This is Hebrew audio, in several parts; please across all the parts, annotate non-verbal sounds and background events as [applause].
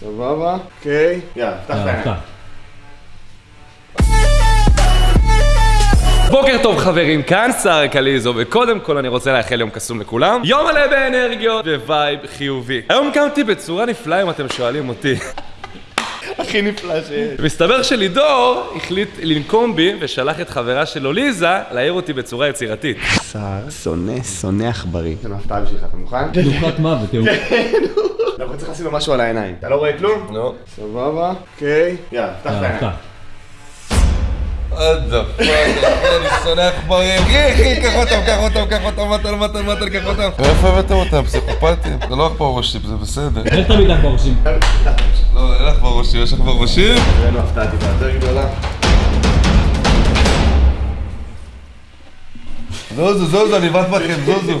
סבבה, אוקיי. יאללה, פתח את העיניים. בוקר טוב חברים, כאן שר קליזו, וקודם כל אני רוצה לאחל יום קסום לכולם. יום מלא באנרגיות vibe חיובי. היום קמתי בצורה נפלאה אם אתם שואלים אותי. הכי נפלא שיש. מסתבר שלידור החליט לנקום בי ושלח את חברה שלו ליזה להעיר אותי בצורה יצירתית. שר שונא, שונא עכברים. יש לנו הפתעה בשבילך, אתה מוכן? תנוחת מוות, תראו. אנחנו צריכים לשים לו משהו על העיניים. אתה לא רואה כלום? נו. סבבה, אוקיי. יאללה, פתח את העיניים. פאק, אני שונא עכברים. אחי, קח אותם, קח אותם, קח אותם, מתן, מתן, מתן, קח אותם. מאיפה הבאתם אותם? פסיכופטים? זה לא עכבר ראשים, זה בסדר. איך תמיד בראשים? לא, אין עכבר ראשים, יש עכבר ראשים? הבאנו הפתעה טיפה יותר גדולה. זוזו, זוזו, אני בת בכם, זוזו. [laughs]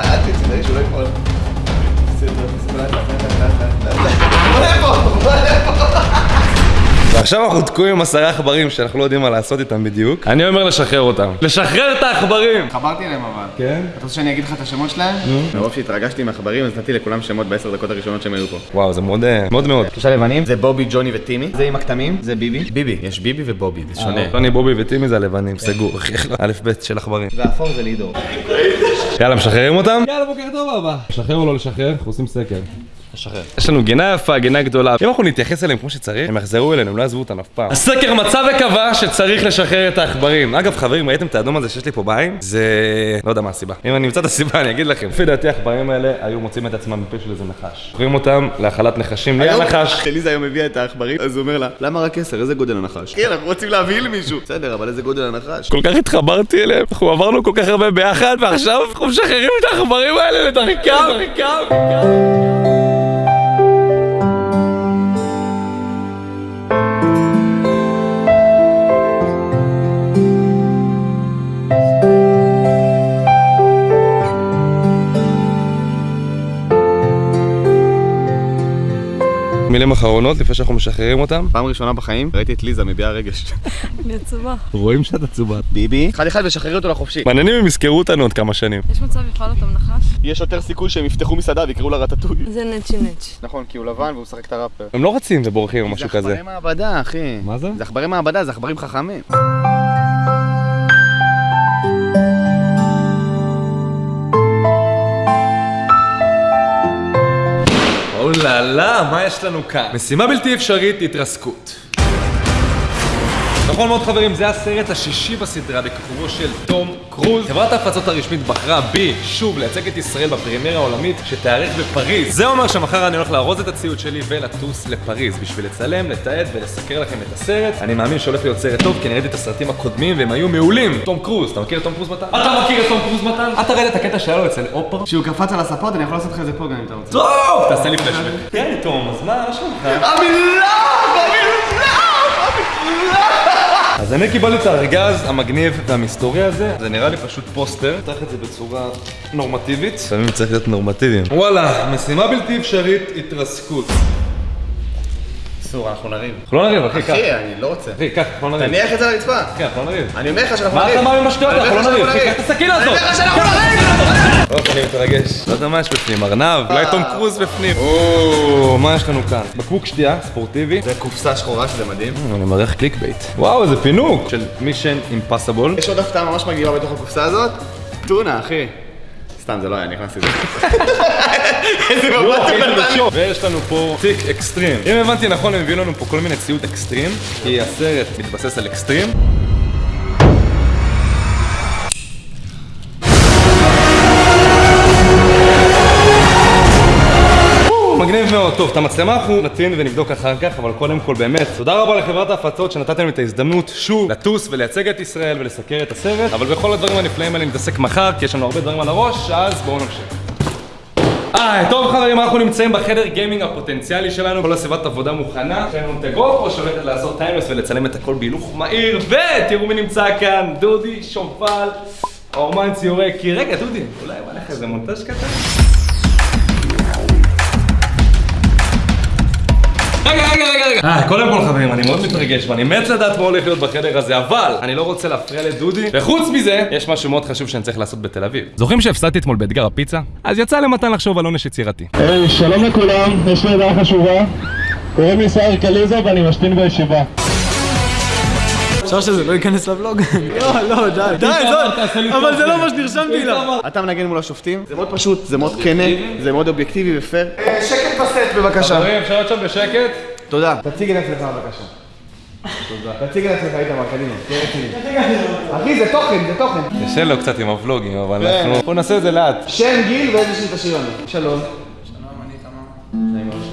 אל לא ועכשיו אנחנו תקועים עם עשרה עכברים שאנחנו לא יודעים מה לעשות איתם בדיוק. אני אומר לשחרר אותם. לשחרר את העכברים! חברתי אליהם אבל. כן? אתה רוצה שאני אגיד לך את השמות שלהם? מרוב שהתרגשתי מהחברים אז נתתי לכולם שמות בעשר דקות הראשונות שהם היו פה. וואו, זה מאוד אה, מאוד מאוד. שלושה לבנים זה בובי, ג'וני וטימי. זה עם הכתמים, זה ביבי. ביבי, יש ביבי ובובי, זה שונה. טוני, בובי וטימי זה הלבנים, סגור. [laughs] א' ב' של עכברים. והאפור זה לידור. [laughs] יאללה, משחררים אותם? יאללה, בוקר טוב אבא. לשחרר או לא לשחרר? אנחנו עושים סקר. יש לנו גינה יפה, גינה גדולה. אם אנחנו נתייחס אליהם כמו שצריך, הם יחזרו אלינו, הם לא יעזבו אותנו אף פעם. הסקר מצא וקבע שצריך לשחרר את העכברים. אגב, חברים, ראיתם את האדום הזה שיש לי פה בעין? זה... לא יודע מה הסיבה. אם אני אמצא את הסיבה, אני אגיד לכם. לפי דעתי, העכברים האלה היו מוצאים את עצמם מפה של איזה נחש. זוכרים אותם להאכלת נחשים, מי הנחש? כשליזה היום הביאה את העכברים, אז הוא אומר לה, למה רק עשר? איזה גודל הנחש? כן, אנחנו רוצים להביא למישהו. בסדר, אבל איזה גודל הנחש? כל כך התחברתי אליהם, אנחנו עברנו כל כך הרבה ביחד, ועכשיו אנחנו משחררים את העכברים האלה לדרכם. מילים אחרונות לפני שאנחנו משחררים אותם. פעם ראשונה בחיים ראיתי את ליזה מביעה רגש. אני עצובה. רואים שאת עצובה. ביבי, אחד אחד ושחררי אותו לחופשי. מעניינים אם יזכרו אותנו עוד כמה שנים. יש מצב יאכל אותם נחש? יש יותר סיכוי שהם יפתחו מסעדה ויקראו לה רטטוי. זה נצ'י נץ'. נכון, כי הוא לבן והוא משחק את הראפר. הם לא רצים ובורחים או משהו זה כזה. עכברי מעבדה, אחי. מה זה? זה עכברי מעבדה, זה עכברים חכמים. אוללה, מה יש לנו כאן? משימה בלתי אפשרית, התרסקות. נכון מאוד חברים, זה הסרט השישי בסדרה בכיכובו של תום קרוז. חברת ההפצות הרשמית בחרה בי שוב לייצג את ישראל בפרימיירה העולמית שתיארך בפריז. זה אומר שמחר אני הולך לארוז את הציוד שלי ולטוס לפריז בשביל לצלם, לתעד ולסקר לכם את הסרט. אני מאמין שהולך להיות סרט טוב כי אני ראיתי את הסרטים הקודמים והם היו מעולים. תום קרוז, אתה מכיר את תום קרוז מתן? אתה מכיר את תום קרוז מתן? אתה ראית את הקטע שהיה לו אצל אופרה? כשהוא קפץ על הספות, אני יכול לעשות לך את זה פה גם אם אתה רוצה. טוב! תעשה לי פלשבק. כן, תום, אז מה, מה שלומך? [laughs] אז אני קיבלתי את הארגז המגניב והמסתורי הזה, זה נראה לי פשוט פוסטר, פתח את זה בצורה נורמטיבית. לפעמים צריך להיות נורמטיביים. וואלה, משימה בלתי אפשרית, התרסקות. אסור, אנחנו נריב. אנחנו לא נריב, אחי, קח. אחי, אני לא רוצה. אחי, קח, אנחנו לא נריב. תניח את זה על הרצפה. כן, אנחנו לא נריב. אני אומר לך שאנחנו מה נריב. אתה מאמין בשטויות? אנחנו לא נריב. אחי, קח את הסכין הזאת. אני אומר לך שאנחנו נריב. [laughs] אוף, אני מתרגש. לא יודע מה יש בפנים, ארנב? אולי תום קרוז בפנים. או, מה יש לנו כאן? בקבוק שתייה, ספורטיבי. זה קופסה שחורה שזה מדהים. אני מריח clickbait. וואו, איזה פינוק של Mission Impossible. יש עוד הפתעה ממש מגניבה בתוך הקופסה הזאת. טונה, אחי. סתם, זה לא היה, נכנסתי לזה. [laughs] איזה מבט הוא נתן. ויש לנו פה תיק אקסטרים. אם הבנתי נכון, הם הביאו לנו פה כל מיני ציוד אקסטרים, כי הסרט מתבסס על אקסטרים. מגניב מאוד. טוב, את המצלמה אנחנו נטעין ונבדוק אחר כך, אבל קודם כל באמת, תודה רבה לחברת ההפצות שנתתם לי את ההזדמנות שוב לטוס ולייצג את ישראל ולסקר את הסרט, אבל בכל הדברים הנפלאים האלה נתעסק מחר, כי יש לנו הרבה דברים על הראש, אז בואו נמשיך. היי, טוב חברים, אנחנו נמצאים בחדר גיימינג הפוטנציאלי שלנו, כל הסביבת עבודה מוכנה. יש לנו את הגופרו שהולכת לעשות טיימלס ולצלם את הכל בהילוך מהיר, ותראו מי נמצא כאן, דודי שומפל, האומן ציורי כי רגע, דודי, אולי בא לך איזה מונטאז' קטן? רגע, רגע, רגע, רגע. אה, קודם כל חברים, אני מאוד מתרגש ואני מת לדעת מה הולך להיות בחדר הזה, אבל אני לא רוצה להפריע לדודי. וחוץ מזה, יש משהו מאוד חשוב שאני צריך לעשות בתל אביב. זוכרים שהפסדתי אתמול באתגר הפיצה? אז יצא למתן לחשוב על עונש יצירתי. היי, שלום לכולם, יש לי ידעה חשובה. קוראים לי סער קליזה ואני משתין בישיבה. אפשר שזה לא ייכנס לבלוג? לא, לא, די. די, זאת, אבל זה לא מה שנרשמתי לה. אתה מנגן מול השופטים, זה מאוד פשוט, זה מאוד כנה, זה מאוד אובייקטיבי ופייר. שקט בסט בבקשה. חברים, אפשר להיות שם בשקט? תודה. תציג את עצמך בבקשה. תודה. תציג את עצמך איתמר, קדימה. תהיה רציני. אחי, זה תוכן, זה תוכן. קשה לו קצת עם הוולוגים, אבל אנחנו... בוא נעשה את זה לאט. שם, גיל ואיזה שיר תשאיר לנו. שלום.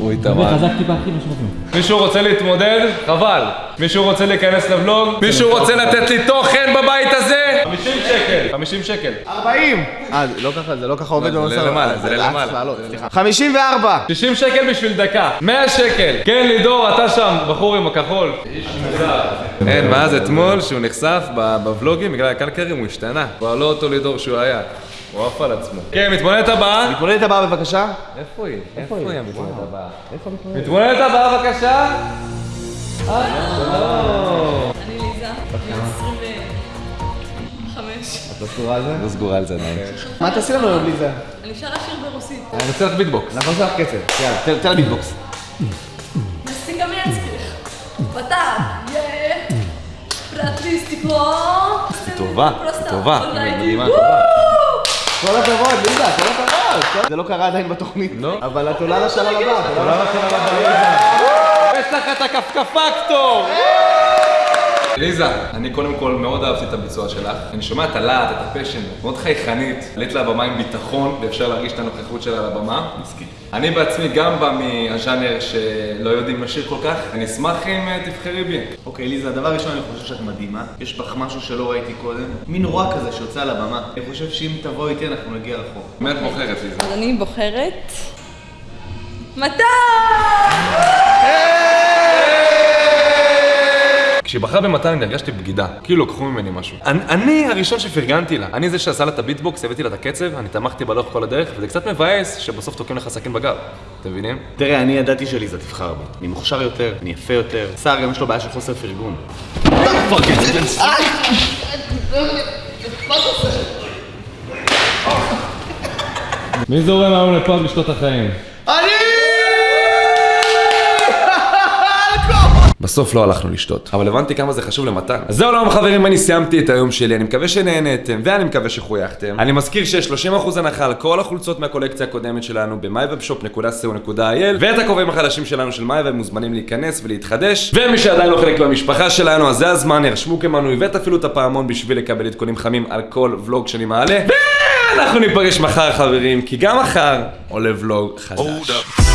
הוא איתמר. חזק טיפה אחי, שמתאים. מישהו רוצה להתמודד? חבל. מישהו רוצה להיכנס לבלוג? מישהו רוצה לתת לי תוכן בבית הזה? 50 שקל. 50 שקל. 40! אה, זה לא ככה, זה לא ככה עובד זה במסע. למעלה, זה אה, למעלה. לעלות, סליחה. 54! 60 שקל בשביל דקה. 100 שקל. כן, לידור, אתה שם, בחור עם הכחול. איש מוזר. אין, מאז אתמול שהוא נחשף ב- בוולוגים בגלל הקלקרים הוא השתנה. כבר לא אותו לידור שהוא היה. הוא עף על עצמו. כן, מתמודדת הבאה. מתמודדת הבאה בבקשה. איפה היא? איפה היא המתמודדת הבאה? מתמודדת הבאה בבקשה. אני ליזה, אני 25. לא סגורה על זה? לא סגורה על זה עדיין. מה תעשי לנו היום ליזה? אני שרה שיר ברוסית. אני עושה לך ביטבוקס. אנחנו נעשה לך קצב. יאללה, תן- לה ביטבוקס. טובה, טובה. מדהימה, טובה. כל הכבוד, ליזה, כל הכבוד. זה לא קרה עדיין בתוכנית. לא. אבל את עולה לשלב הבא. את עולה לשלב יש לך את הכפכפקטור! ליזה, אני קודם כל מאוד אהבתי את הביצוע שלך. אני שומע את הלהט, את הפשן, מאוד חייכנית. עלית לבמה עם ביטחון, ואפשר להרגיש את הנוכחות שלה על הבמה. מסכים. אני בעצמי גם בא מהז'אנר שלא יודעים לשיר כל כך. אני אשמח אם אה, תבחרי בי. אוקיי, ליזה, דבר ראשון, אני חושב שאת מדהימה. יש בך משהו שלא ראיתי קודם. מין רוע כזה שיוצא על הבמה. אני חושב שאם תבוא איתי, אנחנו נגיע רחוק. מי את בוחרת, ליזה? אז אני בוחרת... מתן! כשהיא בחרה במתן אני הרגשתי בגידה, כאילו לקחו ממני משהו. אני, אני הראשון שפרגנתי לה. אני זה שעשה לה את הביטבוקס, הבאתי לה את הקצב, אני תמכתי בה לאורך כל הדרך, וזה קצת מבאס שבסוף תוקעים לך סכין בגב. אתם מבינים? תראה, אני ידעתי שליזה תבחר בי. אני מוכשר יותר, אני יפה יותר. סער גם יש לו בעיה של חוסר פרגון. מי זורם היום לפאב לשתות החיים? בסוף לא הלכנו לשתות, אבל הבנתי כמה זה חשוב למתן. אז זהו היום חברים, אני סיימתי את היום שלי, אני מקווה שנהנתם, ואני מקווה שחויכתם. אני מזכיר שיש 30% הנחה על כל החולצות מהקולקציה הקודמת שלנו ב-mywebshop.co.il ואת הכובעים החדשים שלנו של מייבב מוזמנים להיכנס ולהתחדש ומי שעדיין לא חלק מהמשפחה שלנו, אז זה הזמן, ירשמו כמנוי ותפעילו את הפעמון בשביל לקבל עדכונים חמים על כל ולוג שאני מעלה ואנחנו ניפגש מחר חברים, כי גם מחר עולה ולוג חדש.